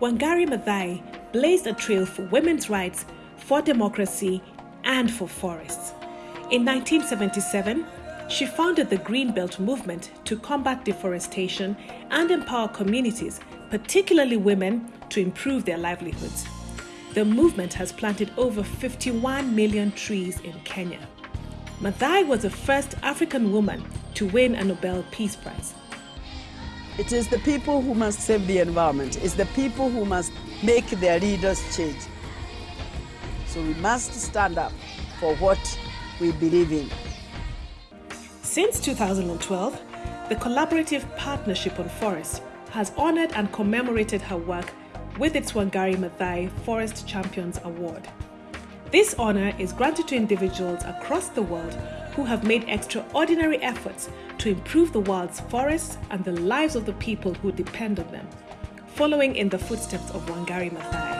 Wangari Maathai blazed a trail for women's rights, for democracy, and for forests. In 1977, she founded the Greenbelt movement to combat deforestation and empower communities, particularly women, to improve their livelihoods. The movement has planted over 51 million trees in Kenya. Maathai was the first African woman to win a Nobel Peace Prize. It is the people who must save the environment. It's the people who must make their leaders change. So we must stand up for what we believe in. Since 2012, the Collaborative Partnership on Forests has honored and commemorated her work with its Wangari Maathai Forest Champions Award. This honor is granted to individuals across the world who have made extraordinary efforts to improve the world's forests and the lives of the people who depend on them, following in the footsteps of Wangari Maathai.